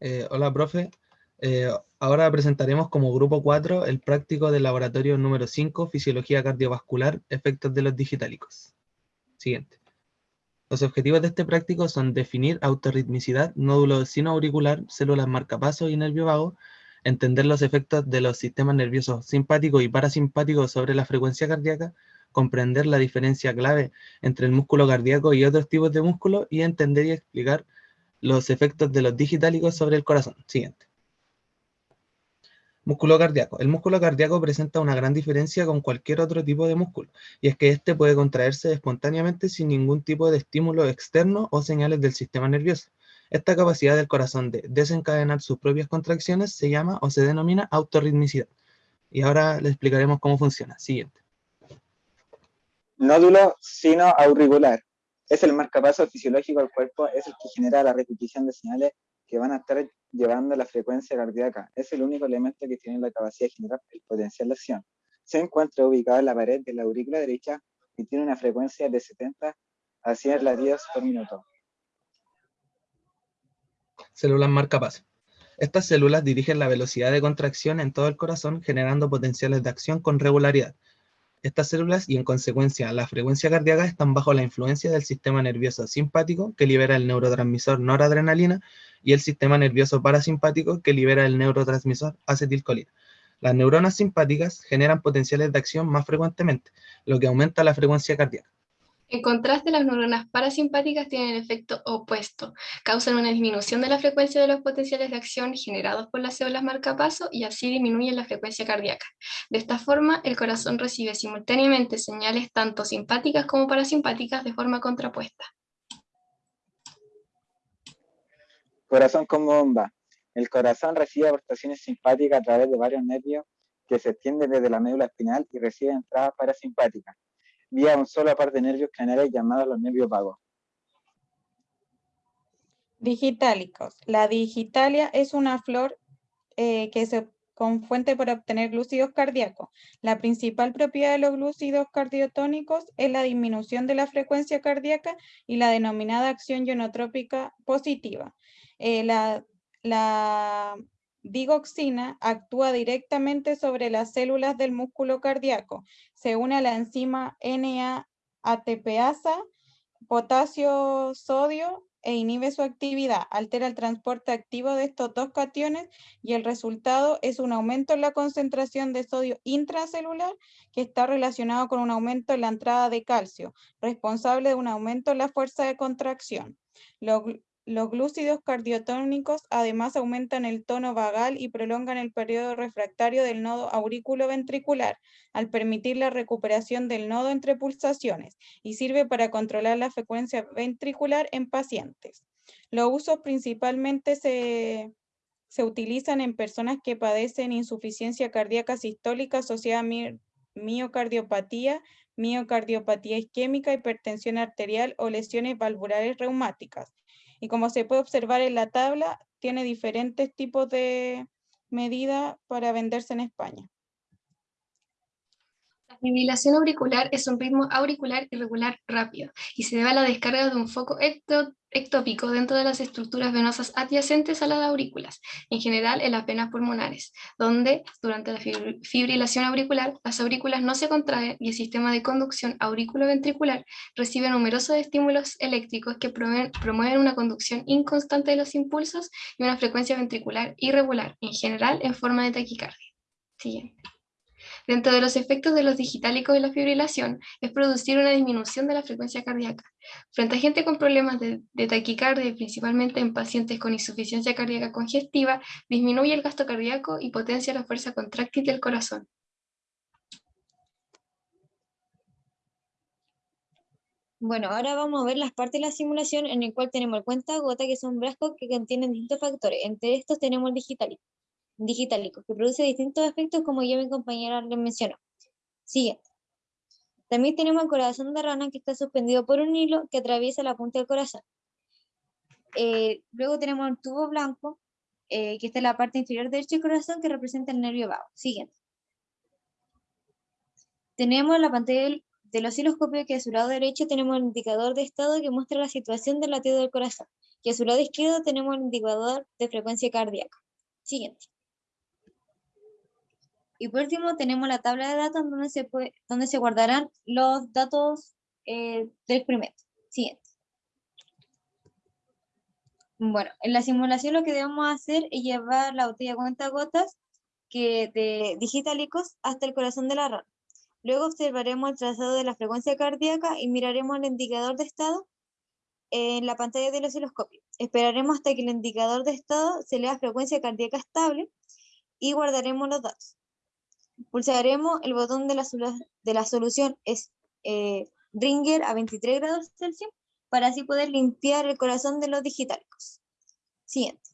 Eh, hola, profe. Eh, ahora presentaremos como grupo 4 el práctico del laboratorio número 5, Fisiología Cardiovascular, Efectos de los Digitálicos. Siguiente. Los objetivos de este práctico son definir autorritmicidad, nódulo sinoauricular, células marcapaso y nervio vago, entender los efectos de los sistemas nerviosos simpático y parasimpático sobre la frecuencia cardíaca, comprender la diferencia clave entre el músculo cardíaco y otros tipos de músculo y entender y explicar los efectos de los digitálicos sobre el corazón. Siguiente. Músculo cardíaco. El músculo cardíaco presenta una gran diferencia con cualquier otro tipo de músculo, y es que este puede contraerse espontáneamente sin ningún tipo de estímulo externo o señales del sistema nervioso. Esta capacidad del corazón de desencadenar sus propias contracciones se llama o se denomina autorritmicidad. Y ahora le explicaremos cómo funciona. Siguiente. Nódulo sinoauricular es el marcapaso fisiológico del cuerpo, es el que genera la repetición de señales que van a estar llevando la frecuencia cardíaca. Es el único elemento que tiene la capacidad de generar el potencial de acción. Se encuentra ubicado en la pared de la aurícula derecha y tiene una frecuencia de 70 a 100 latidos por minuto. Células marcapaso. Estas células dirigen la velocidad de contracción en todo el corazón, generando potenciales de acción con regularidad. Estas células y en consecuencia la frecuencia cardíaca están bajo la influencia del sistema nervioso simpático que libera el neurotransmisor noradrenalina y el sistema nervioso parasimpático que libera el neurotransmisor acetilcolina. Las neuronas simpáticas generan potenciales de acción más frecuentemente, lo que aumenta la frecuencia cardíaca. En contraste, las neuronas parasimpáticas tienen el efecto opuesto, causan una disminución de la frecuencia de los potenciales de acción generados por las células marcapaso y así disminuyen la frecuencia cardíaca. De esta forma, el corazón recibe simultáneamente señales tanto simpáticas como parasimpáticas de forma contrapuesta. Corazón como bomba. El corazón recibe aportaciones simpáticas a través de varios nervios que se extienden desde la médula espinal y recibe entradas parasimpáticas vía un solo par de nervios canales llamados los nervios vagos. Digitálicos. La digitalia es una flor eh, que se con fuente para obtener glúcidos cardíacos. La principal propiedad de los glúcidos cardiotónicos es la disminución de la frecuencia cardíaca y la denominada acción ionotrópica positiva. Eh, la, la digoxina actúa directamente sobre las células del músculo cardíaco. Se une a la enzima NAATPasa, potasio-sodio e inhibe su actividad, altera el transporte activo de estos dos cationes y el resultado es un aumento en la concentración de sodio intracelular que está relacionado con un aumento en la entrada de calcio, responsable de un aumento en la fuerza de contracción. Los glúcidos cardiotónicos además aumentan el tono vagal y prolongan el periodo refractario del nodo aurículo-ventricular, al permitir la recuperación del nodo entre pulsaciones, y sirve para controlar la frecuencia ventricular en pacientes. Los usos principalmente se, se utilizan en personas que padecen insuficiencia cardíaca sistólica asociada a miocardiopatía, miocardiopatía isquémica, hipertensión arterial o lesiones valvulares reumáticas y como se puede observar en la tabla, tiene diferentes tipos de medidas para venderse en España. La fibrilación auricular es un ritmo auricular irregular rápido y se debe a la descarga de un foco ectópico dentro de las estructuras venosas adyacentes a las aurículas, en general en las venas pulmonares, donde durante la fibrilación auricular las aurículas no se contraen y el sistema de conducción aurículo-ventricular recibe numerosos estímulos eléctricos que promueven una conducción inconstante de los impulsos y una frecuencia ventricular irregular, en general en forma de taquicardia. Siguiente. Dentro de los efectos de los digitálicos de la fibrilación es producir una disminución de la frecuencia cardíaca. Frente a gente con problemas de, taquicardia, principalmente en pacientes con insuficiencia cardíaca congestiva, disminuye el gasto cardíaco y potencia la fuerza contráctil del corazón. Bueno, ahora vamos a ver las partes de la simulación en el cual tenemos el cuenta gota, que son brazos que contienen distintos factores. Entre estos tenemos el digitálico digitálico, que produce distintos efectos como ya mi compañera les mencionó. Siguiente. También tenemos el corazón de rana que está suspendido por un hilo que atraviesa la punta del corazón. Eh, luego tenemos el tubo blanco, eh, que está en la parte inferior derecha del corazón, que representa el nervio vago. Siguiente. Tenemos la pantalla del, del osciloscopio, que a su lado derecho tenemos el indicador de estado que muestra la situación del latido del corazón. Y a su lado izquierdo tenemos el indicador de frecuencia cardíaca. Siguiente. Y por último tenemos la tabla de datos donde se, puede, donde se guardarán los datos eh, del experimento. Siguiente. Bueno, en la simulación lo que debemos hacer es llevar la botella cuenta gotas que de digitalicos hasta el corazón de la rana. Luego observaremos el trazado de la frecuencia cardíaca y miraremos el indicador de estado en la pantalla del osciloscopio. Esperaremos hasta que el indicador de estado se lea frecuencia cardíaca estable y guardaremos los datos. Pulsaremos el botón de la, de la solución es, eh, Ringer a 23 grados Celsius para así poder limpiar el corazón de los digitálicos. Siguiente.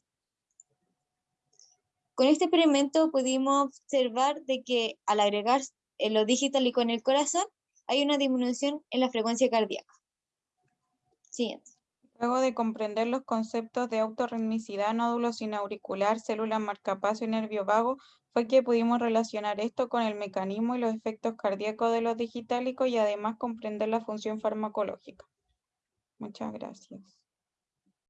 Con este experimento pudimos observar de que al agregar lo digitálico en el corazón hay una disminución en la frecuencia cardíaca. Siguiente. Luego de comprender los conceptos de autorritmicidad, nódulo sin auricular, célula marcapaso y nervio vago, fue que pudimos relacionar esto con el mecanismo y los efectos cardíacos de los digitálicos y además comprender la función farmacológica. Muchas gracias.